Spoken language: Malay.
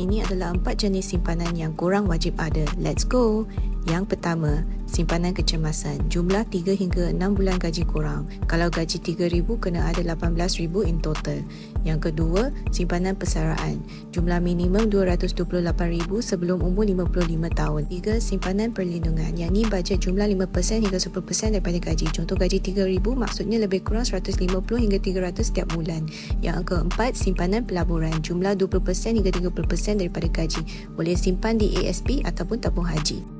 Ini adalah empat jenis simpanan yang korang wajib ada. Let's go! Yang pertama, simpanan kecemasan. Jumlah 3 hingga 6 bulan gaji korang. Kalau gaji RM3,000, kena ada RM18,000 in total. Yang kedua, simpanan persaraan. Jumlah minimum RM228,000 sebelum umur 55 tahun. Tiga, simpanan perlindungan. Yang ni bajet jumlah 5% hingga 10% daripada gaji. Contoh gaji RM3,000 maksudnya lebih kurang RM150 hingga RM300 setiap bulan. Yang keempat, simpanan pelaburan. Jumlah 20% hingga 30% daripada gaji. Boleh simpan di ASP ataupun tabung haji.